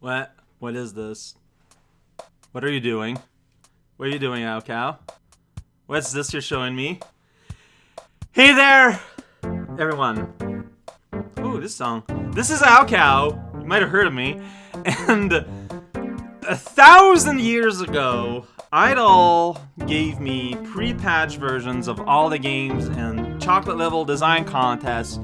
What? What is this? What are you doing? What are you doing, raocow? What's this you're showing me? Hey there! Everyone. Ooh, this song. This is raocow. You might have heard of me. And a thousand years ago, Idol gave me pre-patch versions of all the games and chocolate level design contests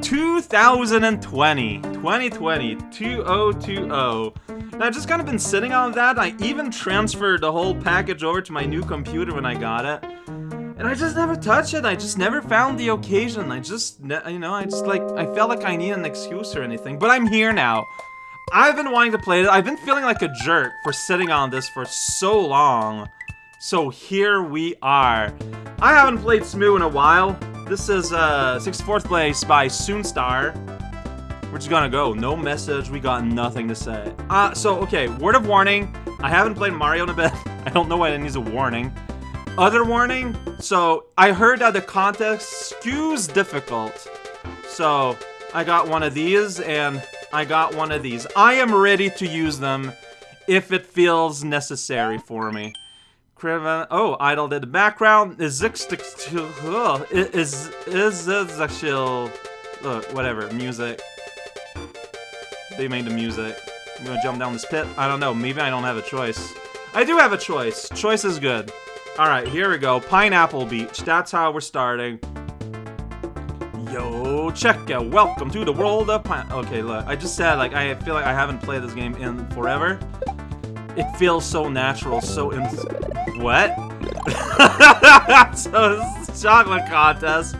2020 2020 2020 and I've just kind of been sitting on that I even transferred the whole package over to my new computer when I got it. And I just never touched it I just never found the occasion. I just you know I just like I felt like I need an excuse or anything. But I'm here now. I've been wanting to play it. I've been feeling like a jerk for sitting on this for so long. So here we are. I haven't played Smoo in a while this is uh, 64th place by Soonstar. We're just gonna go. No message. We got nothing to say. Uh, so, okay. Word of warning. I haven't played Mario in a bit. I don't know why it needs a warning. Other warning. So, I heard that the contest skews difficult. So, I got one of these, and I got one of these. I am ready to use them if it feels necessary for me. Oh, Idle did the background. Is is is actual uh, whatever music. They made the music. I'm gonna jump down this pit. I don't know. Maybe I don't have a choice. I do have a choice. Choice is good. All right, here we go. Pineapple Beach. That's how we're starting. Yo, check out. Welcome to the world of pine. Okay, look. I just said like I feel like I haven't played this game in forever. It feels so natural, so in. What? so chocolate contest.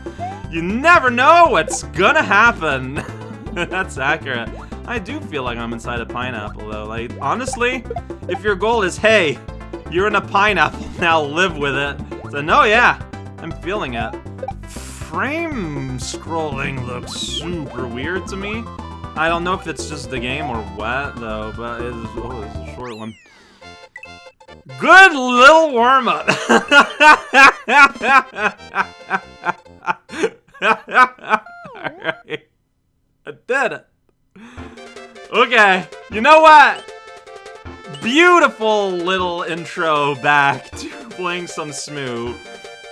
You never know what's gonna happen. That's accurate. I do feel like I'm inside a pineapple though. Like, honestly, if your goal is, hey, you're in a pineapple, now live with it. So no, yeah, I'm feeling it. Frame scrolling looks super weird to me. I don't know if it's just the game or what though, but it's, oh, it's a short one. Good little warm-up. I did it. Okay, you know what? Beautiful little intro back to playing some Smoo.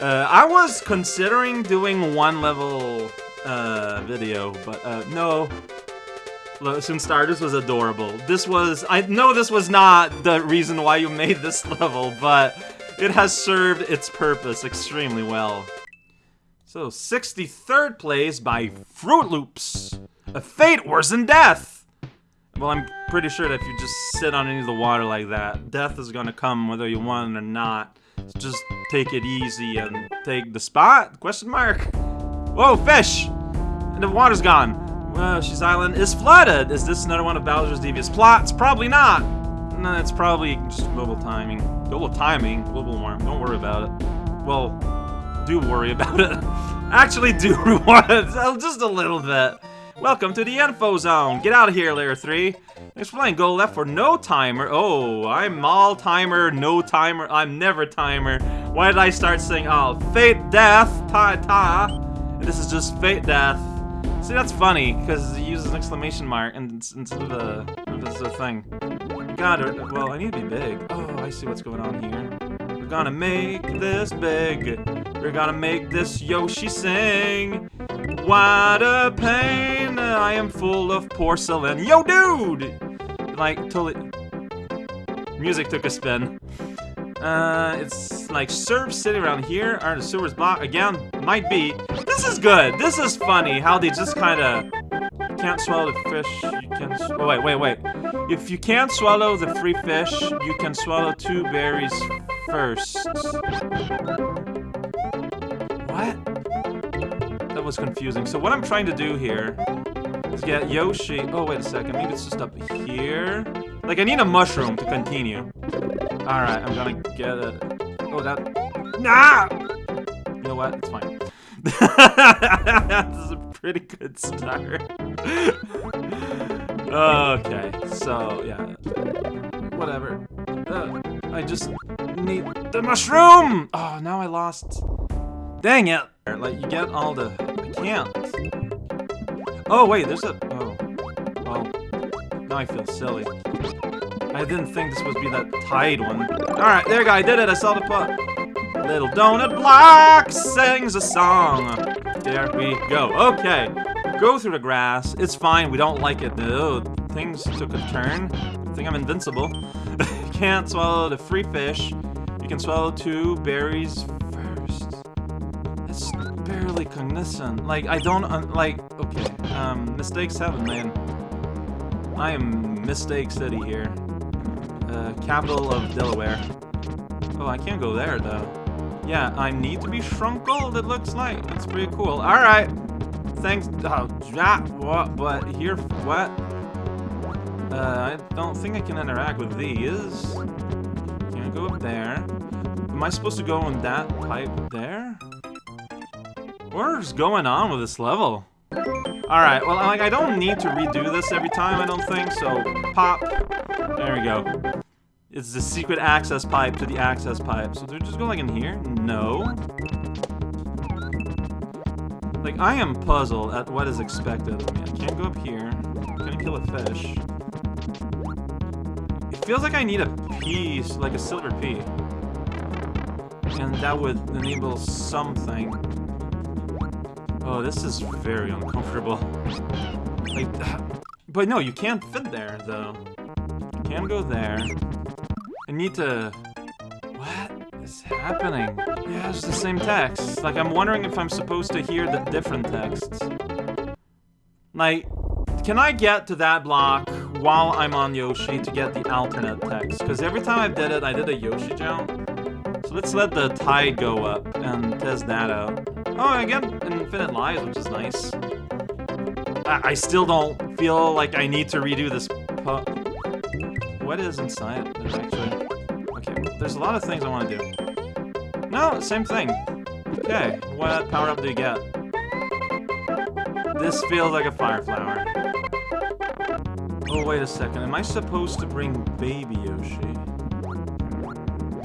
Uh, I was considering doing one level uh, video, but uh, no, Soonstar, this was adorable. This was- I know this was not the reason why you made this level, but it has served its purpose extremely well. So, 63rd place by Fruit Loops. A fate worse than death! Well, I'm pretty sure that if you just sit on any of the water like that, death is gonna come whether you want it or not. So just take it easy and take the spot? Question mark. Whoa, fish! And the water's gone. Uh, Yoshi's Island is flooded. Is this another one of Bowser's devious plots? Probably not. No, it's probably just global timing. Global timing? Global warming. Don't worry about it. Well, do worry about it. Actually do want it. Just a little bit. Welcome to the info zone. Get out of here, layer 3. Explain, go left for no timer. Oh, I'm all timer, no timer. I'm never timer. Why did I start saying, oh, fate, death, ta ta? And this is just fate, death. See, that's funny, because it uses an exclamation mark instead of a, of a thing. God, well, I need to be big. Oh, I see what's going on here. We're gonna make this big. We're gonna make this Yoshi sing. What a pain, I am full of porcelain. Yo, dude! Like, totally... Music took a spin. Uh, it's like Surf City around here. Are the sewers blocked? Again, might be. This is good. This is funny how they just kind of can't swallow the fish. You can. Oh, wait, wait, wait. If you can't swallow the free fish, you can swallow two berries first. What? That was confusing. So what I'm trying to do here is get Yoshi. Oh, wait a second. Maybe it's just up here. Like, I need a mushroom to continue. Alright, I'm gonna get it. Oh, that... Nah! You know what? It's fine. this is a pretty good start. okay, so, yeah. Whatever. Uh, I just need the mushroom! Oh, now I lost... Dang it! Like, you get all the... I can't. Oh, wait, there's a... Oh. Well... now I feel silly. I didn't think this would be that tied one. Alright, there you go, I did it, I saw the putt. Little donut block sings a song. There we go. Okay, go through the grass. It's fine, we don't like it. though. things took a turn. I think I'm invincible. Can't swallow the free fish. You can swallow two berries first. It's barely cognizant. Like, I don't, uh, like, okay. Um, mistake seven, man. I am Mistake City here. Uh, capital of Delaware. Oh, I can't go there, though. Yeah, I need to be shrunk gold, it looks like. That's pretty cool. Alright. Thanks. Oh, what? But here, what? Uh, I don't think I can interact with these. Can I go up there. Am I supposed to go on that pipe there? What is going on with this level? Alright, well, like, I don't need to redo this every time, I don't think, so pop. There we go. It's the secret access pipe to the access pipe. So they're just going like in here? No. Like, I am puzzled at what is expected of me. I can't go up here. Can I kill a fish? It feels like I need a piece, like a silver P. And that would enable something. Oh, this is very uncomfortable. Like, but no, you can't fit there, though. You can go there. Need to... What is happening? Yeah, it's the same text. Like, I'm wondering if I'm supposed to hear the different texts. Like, can I get to that block while I'm on Yoshi to get the alternate text? Because every time I did it, I did a Yoshi jump. So let's let the tide go up and test that out. Oh, I get infinite lives, which is nice. I, I still don't feel like I need to redo this What is inside it, actually? There's a lot of things I want to do. No, same thing. Okay, what power-up do you get? This feels like a fire flower. Oh, wait a second. Am I supposed to bring Baby Yoshi?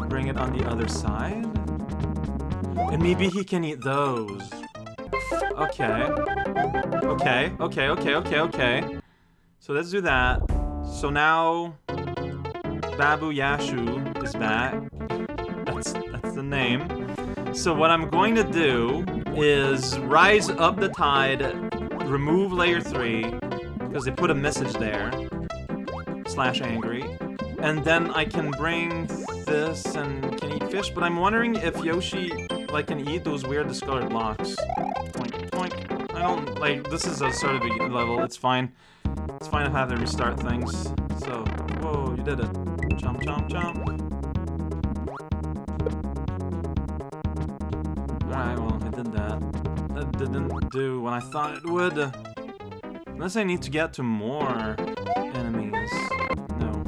Bring it on the other side? And maybe he can eat those. Okay. Okay, okay, okay, okay, okay. So let's do that. So now... Babu Yashu is back. That's, that's the name. So what I'm going to do is rise up the tide, remove layer 3, because they put a message there, slash angry, and then I can bring this and can eat fish, but I'm wondering if Yoshi like can eat those weird discolored blocks. Point, point. I don't like this is a sort of a level. It's fine. It's fine to have to restart things. So, whoa, you did it. Jump, jump, jump. Didn't do what I thought it would. Unless I need to get to more enemies. No.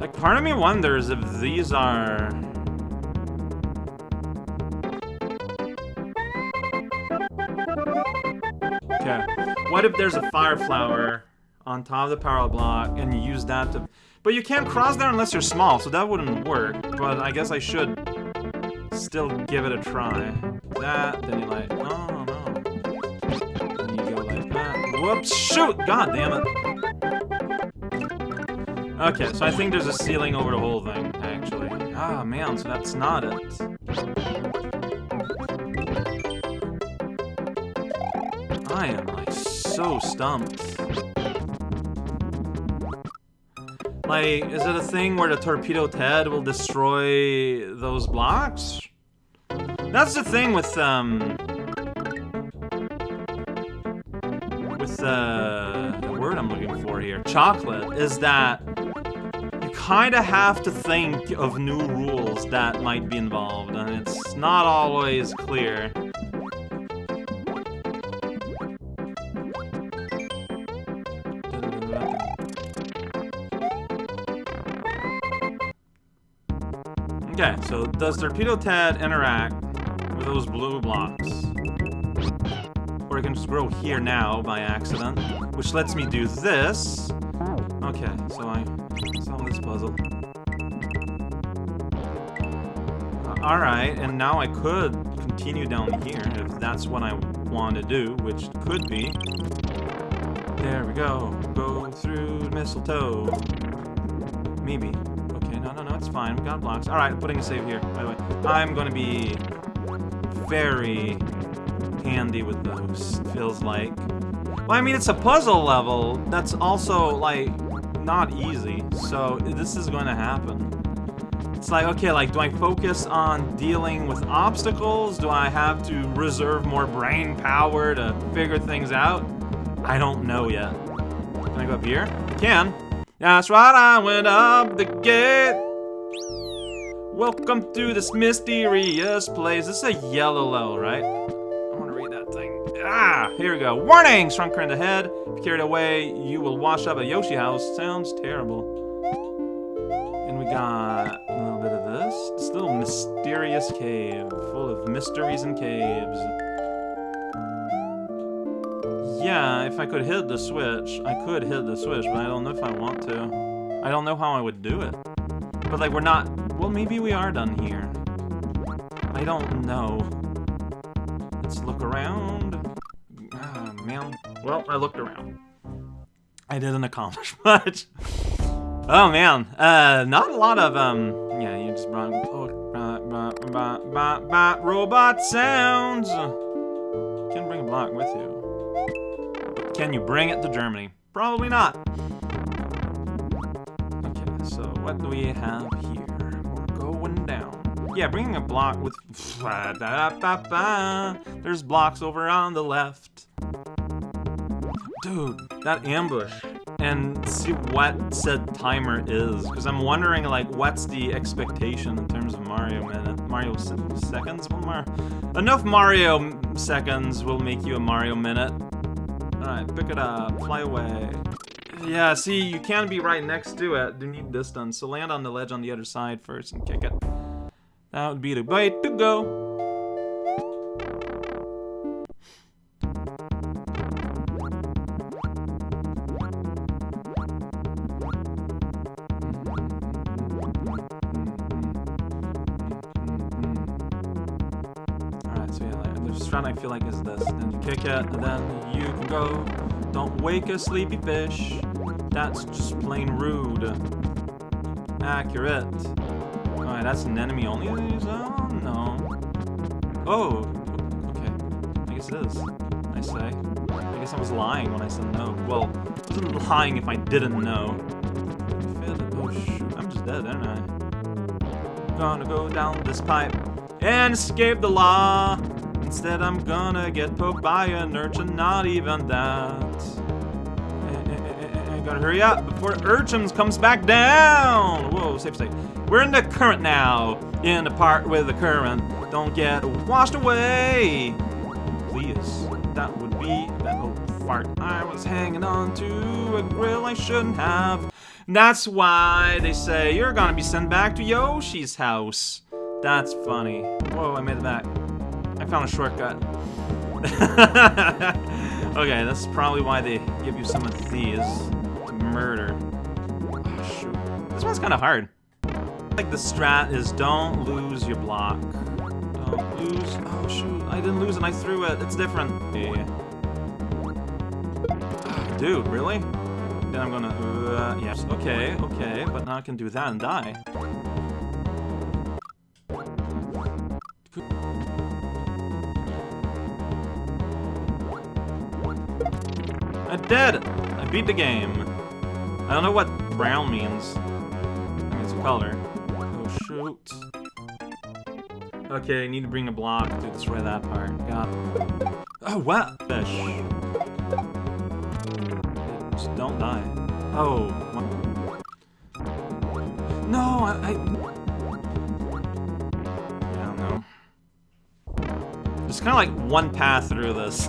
Like, part of me wonders if these are... Okay. What if there's a fire flower on top of the power block and you use that to... But you can't cross there unless you're small, so that wouldn't work. But I guess I should still give it a try. That, then you like, oh no. Then you go like that. Whoops, shoot! God damn it. Okay, so I think there's a ceiling over the whole thing, actually. Ah, man, so that's not it. I am, like, so stumped. Like, is it a thing where the Torpedo Ted will destroy those blocks? That's the thing with, um... With, uh... The word I'm looking for here. Chocolate, is that You kind of have to think of new rules that might be involved, and it's not always clear. Okay, so does Torpedo Ted interact with those blue blocks? Or I can just grow here now by accident, which lets me do this. Okay, so I solve this puzzle. Uh, Alright, and now I could continue down here if that's what I want to do, which could be... There we go. Go through mistletoe. Maybe. It's fine. We got blocks. Alright, I'm putting a save here, by the way. I'm gonna be very handy with those, feels like. Well, I mean, it's a puzzle level that's also, like, not easy, so this is going to happen. It's like, okay, like, do I focus on dealing with obstacles? Do I have to reserve more brain power to figure things out? I don't know yet. Can I go up here? I can. That's right, I went up the gate. Welcome to this mysterious place. This is a yellow level, right? I want to read that thing. Ah, here we go. Warning! Strong current ahead. If carried away, you will wash up at Yoshi House. Sounds terrible. And we got a little bit of this. This little mysterious cave full of mysteries and caves. Yeah, if I could hit the switch, I could hit the switch, but I don't know if I want to. I don't know how I would do it. But like, we're not... Well, maybe we are done here. I don't know. Let's look around. Ah, man. Well, I looked around. I didn't accomplish much. oh, man. Uh, not a lot of, um... Yeah, you just brought... Oh, robot sounds! Can bring a block with you. Can you bring it to Germany? Probably not. What do we have here? We're going down. Yeah, bringing a block with... There's blocks over on the left. Dude, that ambush. And see what said timer is. Because I'm wondering, like, what's the expectation in terms of Mario minute? Mario se seconds? Well, Mar Enough Mario seconds will make you a Mario minute. Alright, pick it up. Fly away. Yeah, see, you can't be right next to it. You need distance. So land on the ledge on the other side first and kick it. That would be the way to go. I feel like is this. Then you kick it, and then you go. Don't wake a sleepy fish. That's just plain rude. Accurate. Alright, that's an enemy only Oh, no. Oh, okay. I guess it is. I say. I guess I was lying when I said no. Well, I wasn't lying if I didn't know. Oh, shoot. I'm just dead, aren't I? Gonna go down this pipe and escape the law. Instead, I'm gonna get poked by an urchin, not even that. Gotta hurry up before Urchins comes back down! Whoa, safe state. We're in the current now. In the part with the current. Don't get washed away! Please. That would be that old fart. I was hanging on to a grill I shouldn't have. That's why they say you're gonna be sent back to Yoshi's house. That's funny. Whoa, I made it back. I found a shortcut. okay, that's probably why they give you some of these. Murder. Oh, shoot. This one's kind of hard. Like the strat is don't lose your block. Don't lose. Oh shoot! I didn't lose and I threw it. It's different. Yeah. Oh, dude, really? Then I'm gonna. Uh, yes. Okay. Okay. But now I can do that and die. I did! I beat the game. I don't know what brown means. It's a color. Oh, shoot. Okay, I need to bring a block to destroy that part. Got. Oh, what? Fish. Just don't die. Oh. No, I... I... I don't know. There's kind of like one path through this.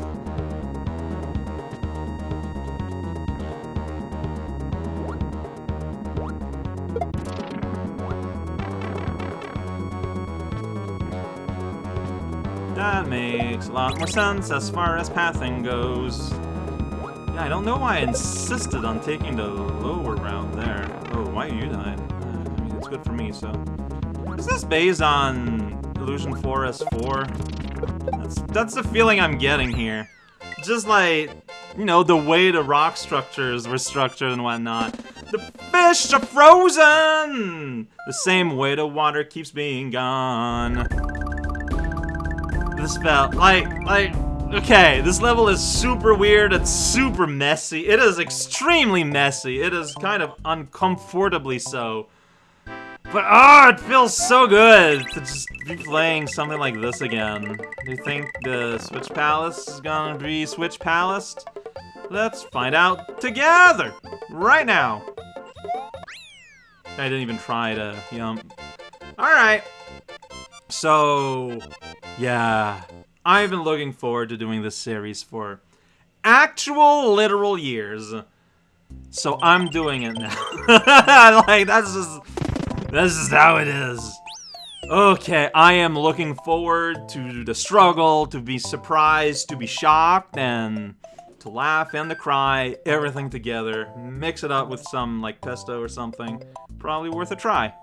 That makes a lot more sense as far as pathing goes. Yeah, I don't know why I insisted on taking the lower route there. Oh, why are you died? Uh, I mean, it's good for me, so... Is this based on Illusion Forest 4. That's, that's the feeling I'm getting here. Just like, you know, the way the rock structures were structured and whatnot. The fish are frozen! The same way the water keeps being gone. This felt like, like, okay, this level is super weird, it's super messy. It is extremely messy. It is kind of uncomfortably so. But oh, it feels so good to just be playing something like this again. Do you think the Switch Palace is gonna be Switch Palace? Let's find out together, right now. I didn't even try to yum. Alright. So, yeah. I've been looking forward to doing this series for actual literal years. So I'm doing it now. like, that's just... This is how it is. Okay, I am looking forward to the struggle, to be surprised, to be shocked, and to laugh and to cry, everything together. Mix it up with some, like, pesto or something. Probably worth a try.